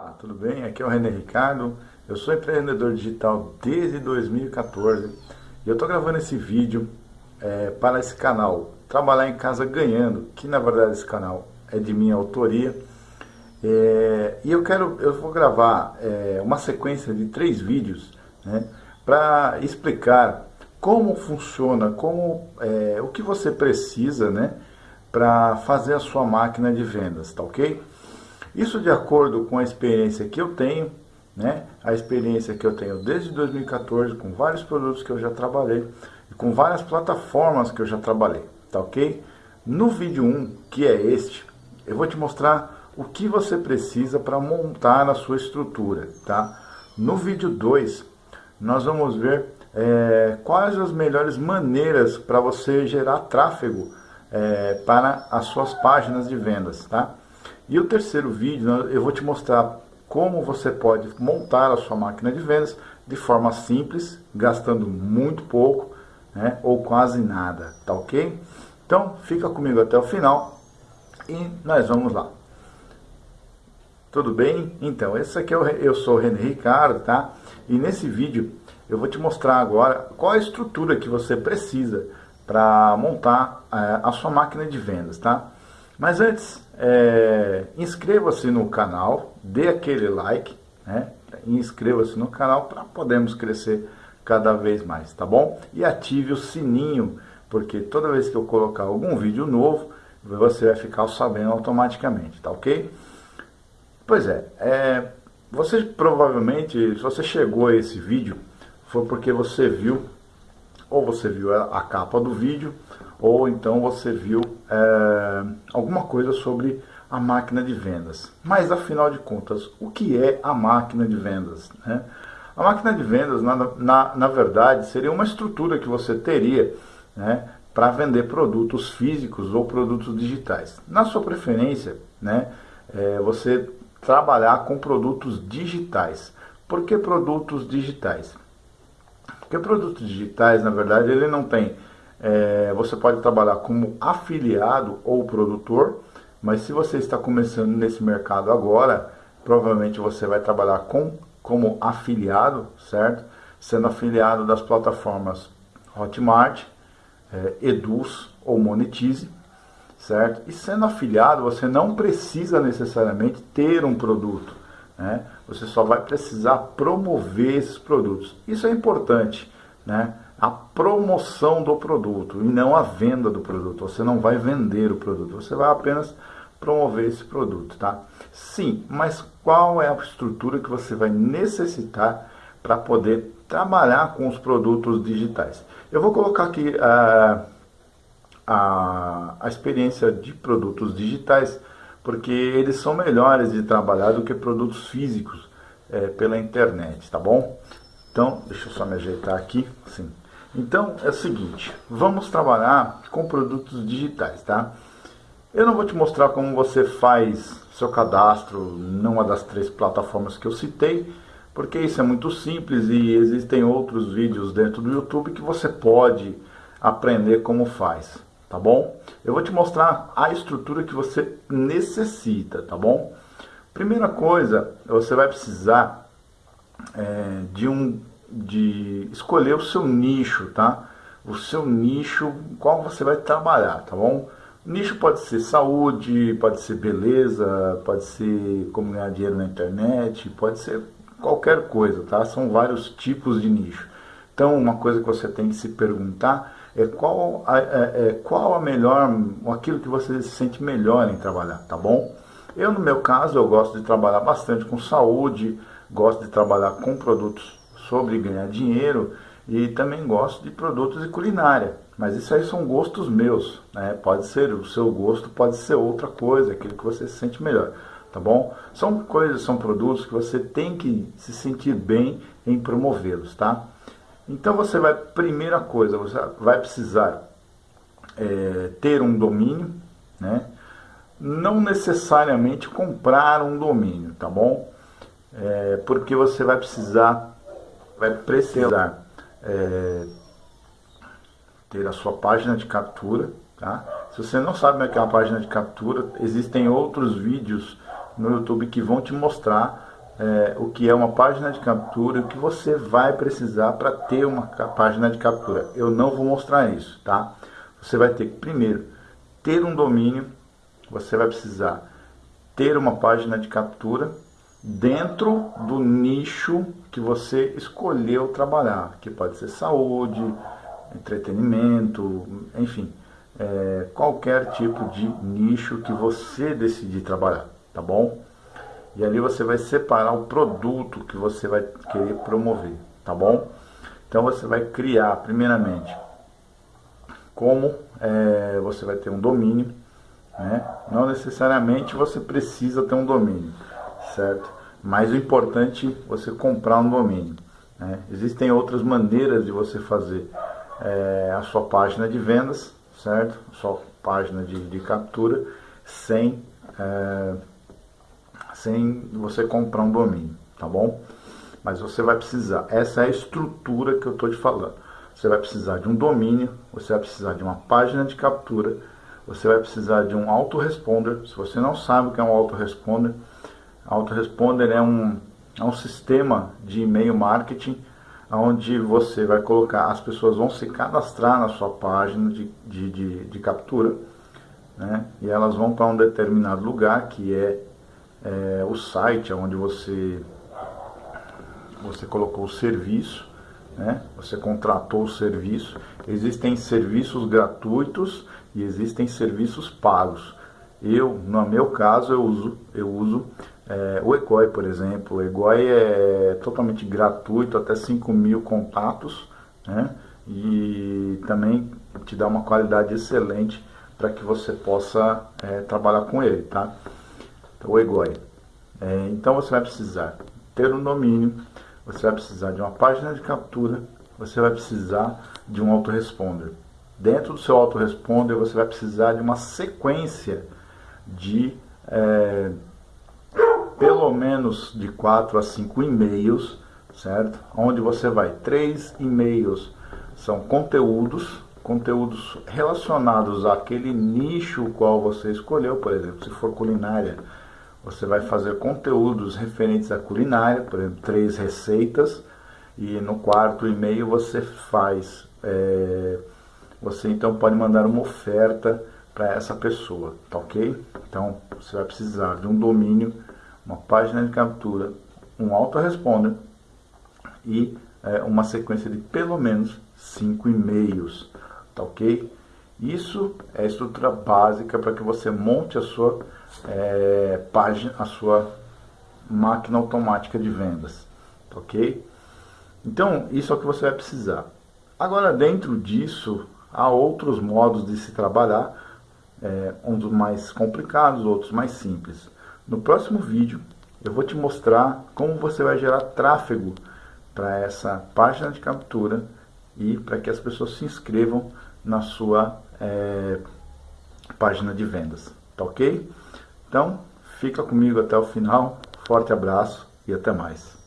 Olá, tudo bem? Aqui é o René Ricardo, eu sou empreendedor digital desde 2014 e eu estou gravando esse vídeo é, para esse canal Trabalhar em Casa Ganhando, que na verdade esse canal é de minha autoria é, e eu quero, eu vou gravar é, uma sequência de três vídeos né, para explicar como funciona, como, é, o que você precisa né, para fazer a sua máquina de vendas, tá ok? Isso de acordo com a experiência que eu tenho, né? A experiência que eu tenho desde 2014 com vários produtos que eu já trabalhei e com várias plataformas que eu já trabalhei, tá ok? No vídeo 1, que é este, eu vou te mostrar o que você precisa para montar a sua estrutura, tá? No vídeo 2, nós vamos ver é, quais as melhores maneiras para você gerar tráfego é, para as suas páginas de vendas, tá? E o terceiro vídeo eu vou te mostrar como você pode montar a sua máquina de vendas de forma simples, gastando muito pouco né, ou quase nada, tá ok? Então fica comigo até o final e nós vamos lá. Tudo bem? Então, esse aqui é o, eu sou o René Ricardo, tá? E nesse vídeo eu vou te mostrar agora qual a estrutura que você precisa para montar é, a sua máquina de vendas, tá? Mas antes, é, inscreva-se no canal, dê aquele like, né? Inscreva-se no canal para podermos crescer cada vez mais, tá bom? E ative o sininho, porque toda vez que eu colocar algum vídeo novo, você vai ficar sabendo automaticamente, tá ok? Pois é, é você provavelmente, se você chegou a esse vídeo, foi porque você viu, ou você viu a, a capa do vídeo, ou então você viu é, alguma coisa sobre a máquina de vendas. Mas afinal de contas, o que é a máquina de vendas? Né? A máquina de vendas, na, na, na, verdade, seria uma estrutura que você teria né, para vender produtos físicos ou produtos digitais. Na sua preferência, né, é, você trabalhar com produtos digitais. Por que produtos digitais? Porque produtos digitais, na verdade, ele não tem é, você pode trabalhar como afiliado ou produtor, mas se você está começando nesse mercado agora, provavelmente você vai trabalhar com, como afiliado, certo? Sendo afiliado das plataformas Hotmart, é, Eduz ou Monetize, certo? E sendo afiliado, você não precisa necessariamente ter um produto, né? Você só vai precisar promover esses produtos. Isso é importante, né? A promoção do produto e não a venda do produto. Você não vai vender o produto, você vai apenas promover esse produto, tá? Sim, mas qual é a estrutura que você vai necessitar para poder trabalhar com os produtos digitais? Eu vou colocar aqui a, a, a experiência de produtos digitais, porque eles são melhores de trabalhar do que produtos físicos é, pela internet, tá bom? Então, deixa eu só me ajeitar aqui, sim. Então é o seguinte, vamos trabalhar com produtos digitais, tá? Eu não vou te mostrar como você faz seu cadastro numa das três plataformas que eu citei, porque isso é muito simples e existem outros vídeos dentro do YouTube que você pode aprender como faz, tá bom? Eu vou te mostrar a estrutura que você necessita, tá bom? Primeira coisa, você vai precisar é, de um de escolher o seu nicho, tá? O seu nicho, qual você vai trabalhar, tá bom? Nicho pode ser saúde, pode ser beleza, pode ser como ganhar dinheiro na internet, pode ser qualquer coisa, tá? São vários tipos de nicho. Então, uma coisa que você tem que se perguntar é qual a, é, é, qual a melhor, aquilo que você se sente melhor em trabalhar, tá bom? Eu, no meu caso, eu gosto de trabalhar bastante com saúde, gosto de trabalhar com produtos sobre ganhar dinheiro e também gosto de produtos de culinária. Mas isso aí são gostos meus, né? Pode ser o seu gosto, pode ser outra coisa, aquilo que você se sente melhor, tá bom? São coisas, são produtos que você tem que se sentir bem em promovê-los, tá? Então você vai, primeira coisa, você vai precisar é, ter um domínio, né? Não necessariamente comprar um domínio, tá bom? É, porque você vai precisar vai precisar é, ter a sua página de captura. Tá? Se você não sabe o que é uma página de captura, existem outros vídeos no YouTube que vão te mostrar é, o que é uma página de captura e o que você vai precisar para ter uma página de captura. Eu não vou mostrar isso, tá? Você vai ter que primeiro ter um domínio, você vai precisar ter uma página de captura dentro do nicho que você escolheu trabalhar, que pode ser saúde, entretenimento, enfim, é, qualquer tipo de nicho que você decidir trabalhar, tá bom? E ali você vai separar o produto que você vai querer promover, tá bom? Então você vai criar, primeiramente, como é, você vai ter um domínio, né? Não necessariamente você precisa ter um domínio, certo? Mas o importante é você comprar um domínio. Né? Existem outras maneiras de você fazer é, a sua página de vendas, certo? A sua página de, de captura, sem, é, sem você comprar um domínio, tá bom? Mas você vai precisar, essa é a estrutura que eu estou te falando. Você vai precisar de um domínio, você vai precisar de uma página de captura, você vai precisar de um autoresponder. Se você não sabe o que é um autoresponder, autoresponder é um, é um sistema de e-mail marketing onde você vai colocar, as pessoas vão se cadastrar na sua página de, de, de, de captura, né? e elas vão para um determinado lugar que é, é, o site onde você, você colocou o serviço, né? você contratou o serviço. Existem serviços gratuitos e existem serviços pagos. Eu, no meu caso, eu uso, eu uso é, o Egoi, por exemplo, o Egoi é totalmente gratuito, até 5 mil contatos, né? e também te dá uma qualidade excelente para que você possa é, trabalhar com ele, tá? Então, o Egoi. É, então você vai precisar ter um domínio, você vai precisar de uma página de captura, você vai precisar de um autoresponder. Dentro do seu autoresponder você vai precisar de uma sequência de é, pelo menos de 4 a 5 e-mails, certo? Onde você vai, três e-mails são conteúdos, conteúdos relacionados àquele nicho qual você escolheu, por exemplo, se for culinária, você vai fazer conteúdos referentes à culinária, por exemplo, três receitas, e no quarto e-mail você faz, é, você então pode mandar uma oferta para essa pessoa, tá ok? Então você vai precisar de um domínio uma página de captura, um autoresponder e é, uma sequência de pelo menos cinco e-mails, tá ok? Isso é a estrutura básica para que você monte a sua é, página, a sua máquina automática de vendas, tá ok? Então, isso é o que você vai precisar. Agora, dentro disso, há outros modos de se trabalhar, é, uns mais complicados, outros mais simples. No próximo vídeo eu vou te mostrar como você vai gerar tráfego para essa página de captura e para que as pessoas se inscrevam na sua é, página de vendas, tá ok? Então, fica comigo até o final, forte abraço e até mais.